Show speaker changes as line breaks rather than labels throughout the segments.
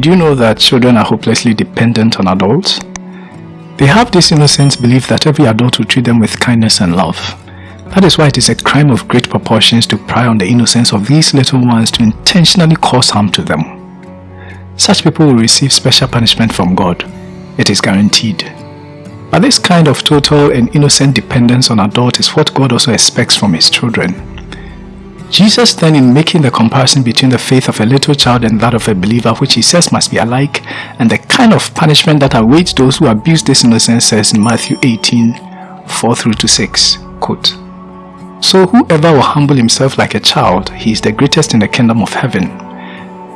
Did you know that children are hopelessly dependent on adults? They have this innocent belief that every adult will treat them with kindness and love. That is why it is a crime of great proportions to pry on the innocence of these little ones to intentionally cause harm to them. Such people will receive special punishment from God. It is guaranteed. But this kind of total and innocent dependence on adults is what God also expects from his children. Jesus then in making the comparison between the faith of a little child and that of a believer which he says must be alike and the kind of punishment that awaits those who abuse this innocence says in Matthew 18 4 through to 6 quote So whoever will humble himself like a child he is the greatest in the kingdom of heaven.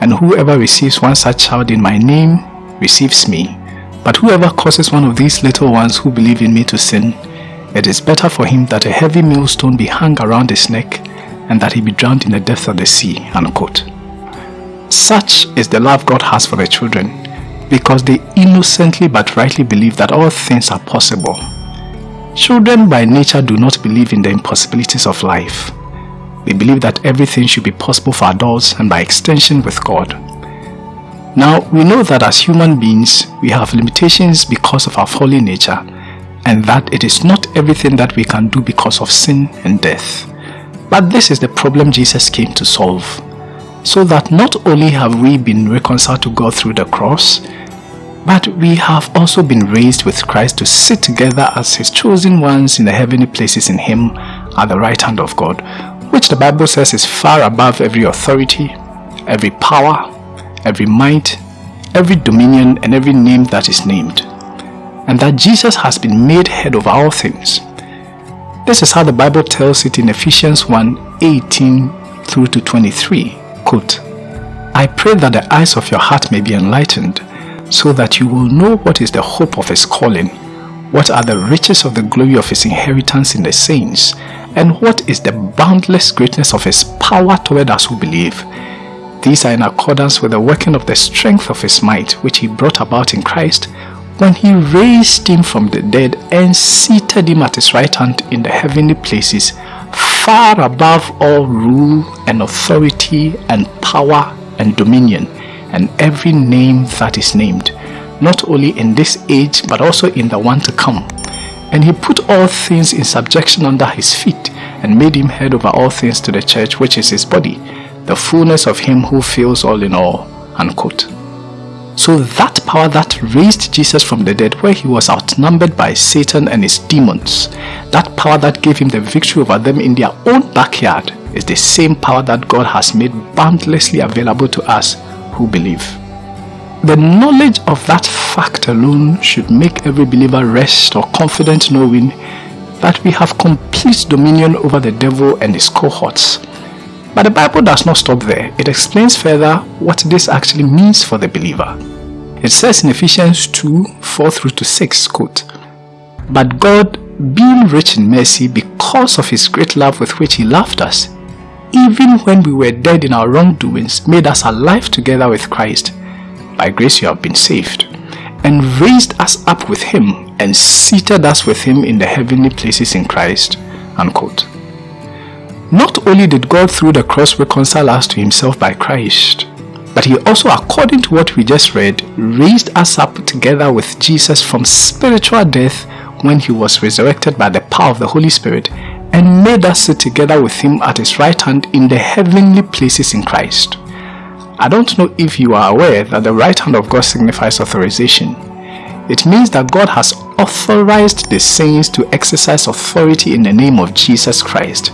And whoever receives one such child in my name receives me. But whoever causes one of these little ones who believe in me to sin it is better for him that a heavy millstone be hung around his neck and that he be drowned in the depths of the sea. Unquote. Such is the love God has for the children because they innocently but rightly believe that all things are possible. Children by nature do not believe in the impossibilities of life. They believe that everything should be possible for adults and by extension with God. Now, we know that as human beings, we have limitations because of our fallen nature and that it is not everything that we can do because of sin and death. But this is the problem Jesus came to solve. So that not only have we been reconciled to God through the cross, but we have also been raised with Christ to sit together as his chosen ones in the heavenly places in him at the right hand of God, which the Bible says is far above every authority, every power, every might, every dominion and every name that is named. And that Jesus has been made head of all things this is how the Bible tells it in Ephesians 1 18 through to 23. Quote, I pray that the eyes of your heart may be enlightened, so that you will know what is the hope of his calling, what are the riches of the glory of his inheritance in the saints, and what is the boundless greatness of his power toward us who believe. These are in accordance with the working of the strength of his might, which he brought about in Christ, when he raised him from the dead and seated him at his right hand in the heavenly places, far above all rule and authority and power and dominion and every name that is named, not only in this age but also in the one to come. And he put all things in subjection under his feet and made him head over all things to the church which is his body, the fullness of him who fills all in all. Unquote. So that power that raised Jesus from the dead where he was outnumbered by Satan and his demons, that power that gave him the victory over them in their own backyard is the same power that God has made boundlessly available to us who believe. The knowledge of that fact alone should make every believer rest or confident knowing that we have complete dominion over the devil and his cohorts. But the Bible does not stop there. It explains further what this actually means for the believer. It says in Ephesians 2 4 through to 6, quote, But God, being rich in mercy because of his great love with which he loved us, even when we were dead in our wrongdoings, made us alive together with Christ. By grace you have been saved, and raised us up with him, and seated us with him in the heavenly places in Christ. Unquote. Not only did God through the cross reconcile us to himself by Christ, but he also, according to what we just read, raised us up together with Jesus from spiritual death when he was resurrected by the power of the Holy Spirit and made us sit together with him at his right hand in the heavenly places in Christ. I don't know if you are aware that the right hand of God signifies authorization. It means that God has authorized the saints to exercise authority in the name of Jesus Christ,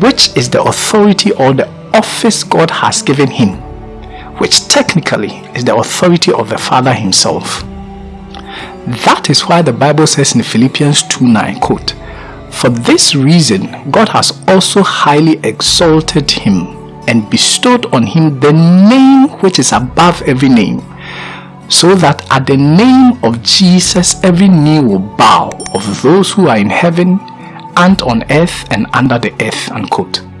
which is the authority or the office God has given him which technically is the authority of the Father himself. That is why the Bible says in Philippians 2 9, quote, For this reason God has also highly exalted him and bestowed on him the name which is above every name, so that at the name of Jesus every knee will bow of those who are in heaven and on earth and under the earth. Unquote.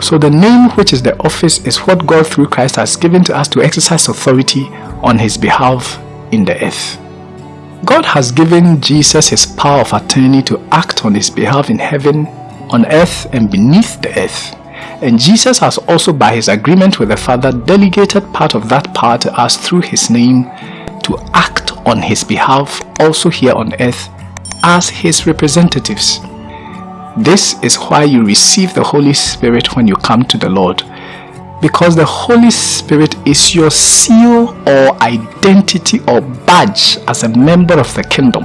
So the name which is the office is what God through Christ has given to us to exercise authority on his behalf in the earth. God has given Jesus his power of attorney to act on his behalf in heaven, on earth and beneath the earth. And Jesus has also by his agreement with the Father delegated part of that power to us through his name to act on his behalf also here on earth as his representatives. This is why you receive the Holy Spirit when you come to the Lord because the Holy Spirit is your seal or identity or badge as a member of the kingdom.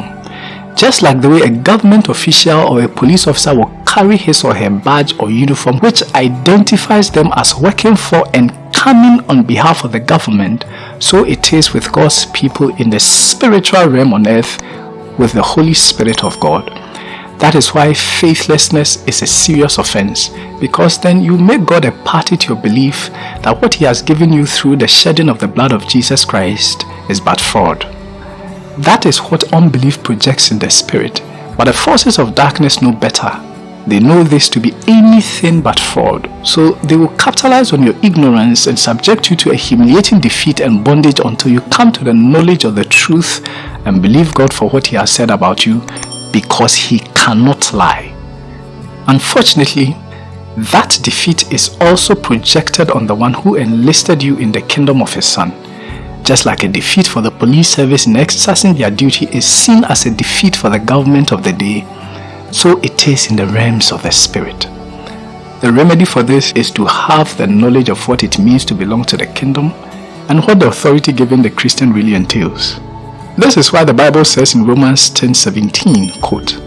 Just like the way a government official or a police officer will carry his or her badge or uniform which identifies them as working for and coming on behalf of the government, so it is with God's people in the spiritual realm on earth with the Holy Spirit of God. That is why faithlessness is a serious offense because then you make God a party to your belief that what he has given you through the shedding of the blood of Jesus Christ is but fraud. That is what unbelief projects in the spirit. But the forces of darkness know better. They know this to be anything but fraud. So they will capitalize on your ignorance and subject you to a humiliating defeat and bondage until you come to the knowledge of the truth and believe God for what he has said about you because he cannot lie. Unfortunately, that defeat is also projected on the one who enlisted you in the kingdom of his son. Just like a defeat for the police service in exercising their duty is seen as a defeat for the government of the day, so it is in the realms of the spirit. The remedy for this is to have the knowledge of what it means to belong to the kingdom and what the authority given the Christian really entails. This is why the Bible says in Romans 10:17, quote,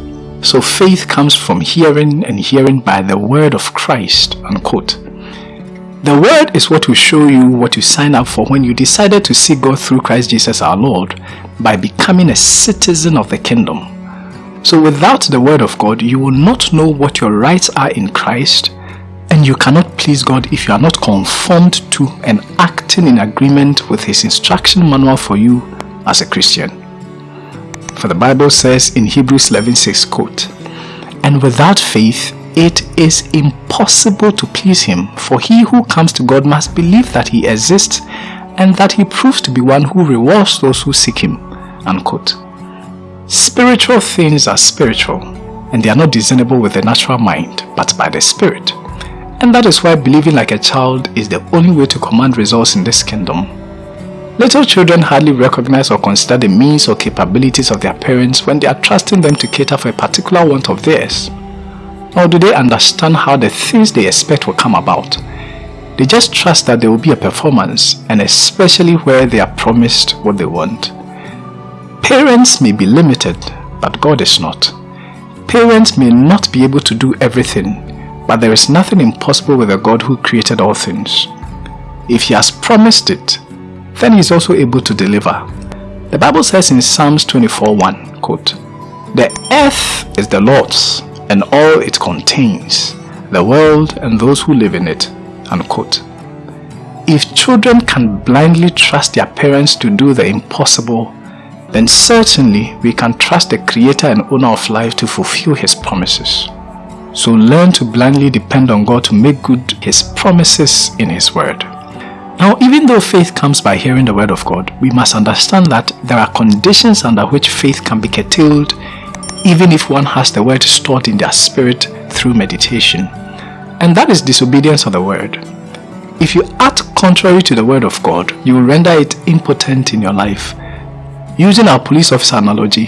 So faith comes from hearing and hearing by the word of Christ, unquote. The word is what will show you what you sign up for when you decided to seek God through Christ Jesus our Lord by becoming a citizen of the kingdom. So without the word of God, you will not know what your rights are in Christ and you cannot please God if you are not conformed to and acting in agreement with his instruction manual for you as a Christian. For the Bible says in Hebrews 11:6 quote, And without faith it is impossible to please him, for he who comes to God must believe that he exists and that he proves to be one who rewards those who seek him. Unquote. Spiritual things are spiritual, and they are not discernible with the natural mind, but by the Spirit. And that is why believing like a child is the only way to command results in this kingdom Little children hardly recognize or consider the means or capabilities of their parents when they are trusting them to cater for a particular want of theirs. Nor do they understand how the things they expect will come about. They just trust that there will be a performance and especially where they are promised what they want. Parents may be limited, but God is not. Parents may not be able to do everything, but there is nothing impossible with a God who created all things. If He has promised it, then he is also able to deliver. The Bible says in Psalms 24:1, quote, The earth is the Lord's and all it contains, the world and those who live in it, unquote. If children can blindly trust their parents to do the impossible, then certainly we can trust the creator and owner of life to fulfill his promises. So learn to blindly depend on God to make good his promises in his word. Now, even though faith comes by hearing the word of God, we must understand that there are conditions under which faith can be curtailed even if one has the word stored in their spirit through meditation. And that is disobedience of the word. If you act contrary to the word of God, you will render it impotent in your life. Using our police officer analogy,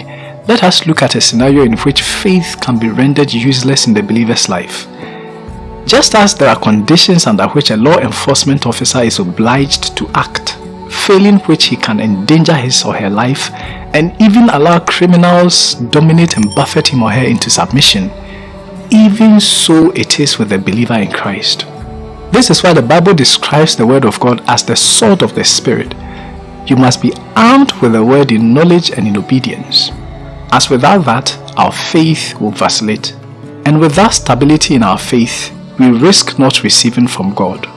let us look at a scenario in which faith can be rendered useless in the believer's life. Just as there are conditions under which a law enforcement officer is obliged to act, failing which he can endanger his or her life and even allow criminals dominate and buffet him or her into submission, even so it is with the believer in Christ. This is why the Bible describes the word of God as the sword of the Spirit. You must be armed with the word in knowledge and in obedience. As without that, our faith will vacillate. And without stability in our faith, we risk not receiving from God.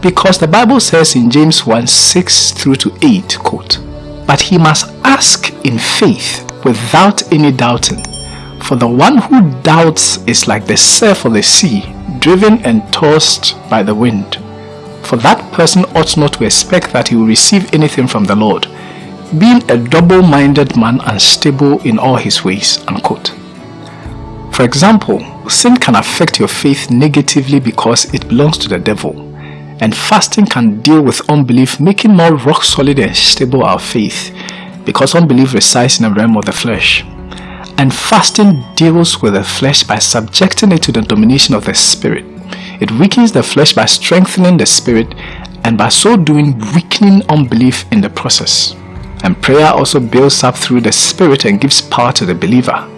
Because the Bible says in James 1 6 through to 8, quote, But he must ask in faith without any doubting. For the one who doubts is like the surf of the sea, driven and tossed by the wind. For that person ought not to expect that he will receive anything from the Lord, being a double-minded man unstable in all his ways. Unquote. For example, sin can affect your faith negatively because it belongs to the devil. And fasting can deal with unbelief, making more rock solid and stable our faith because unbelief resides in the realm of the flesh. And fasting deals with the flesh by subjecting it to the domination of the spirit. It weakens the flesh by strengthening the spirit and by so doing weakening unbelief in the process. And prayer also builds up through the spirit and gives power to the believer.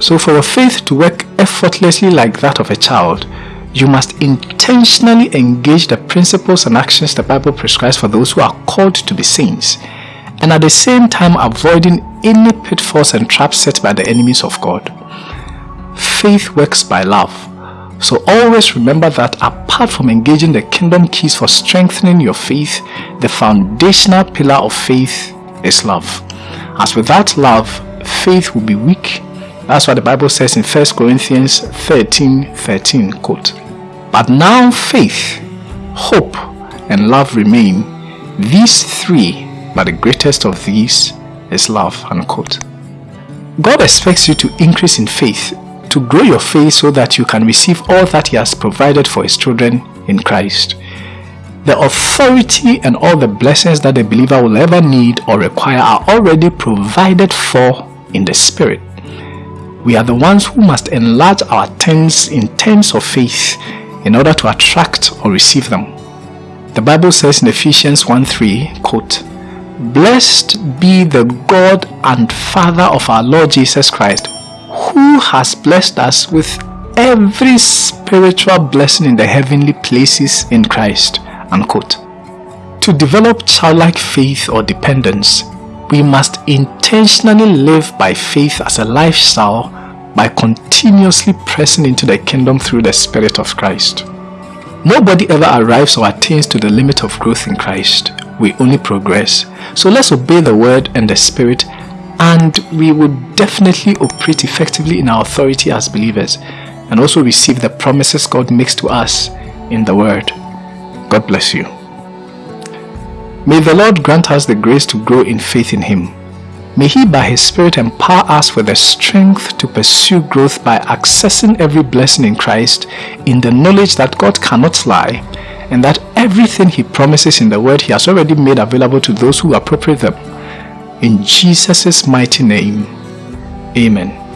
So for a faith to work effortlessly like that of a child, you must intentionally engage the principles and actions the Bible prescribes for those who are called to be saints, and at the same time avoiding any pitfalls and traps set by the enemies of God. Faith works by love. So always remember that apart from engaging the kingdom keys for strengthening your faith, the foundational pillar of faith is love. As without love, faith will be weak. That's what the Bible says in 1 Corinthians 13, 13, quote. But now faith, hope, and love remain. These three, but the greatest of these is love. Unquote. God expects you to increase in faith, to grow your faith so that you can receive all that He has provided for His children in Christ. The authority and all the blessings that the believer will ever need or require are already provided for in the Spirit. We are the ones who must enlarge our tents in terms of faith in order to attract or receive them. The Bible says in Ephesians 1.3, quote, Blessed be the God and Father of our Lord Jesus Christ, who has blessed us with every spiritual blessing in the heavenly places in Christ. Unquote. To develop childlike faith or dependence, we must intentionally live by faith as a lifestyle by continuously pressing into the kingdom through the Spirit of Christ. Nobody ever arrives or attains to the limit of growth in Christ. We only progress. So let's obey the word and the spirit and we would definitely operate effectively in our authority as believers and also receive the promises God makes to us in the word. God bless you. May the Lord grant us the grace to grow in faith in Him May He by His Spirit empower us with the strength to pursue growth by accessing every blessing in Christ in the knowledge that God cannot lie and that everything He promises in the Word He has already made available to those who appropriate them. In Jesus' mighty name, Amen.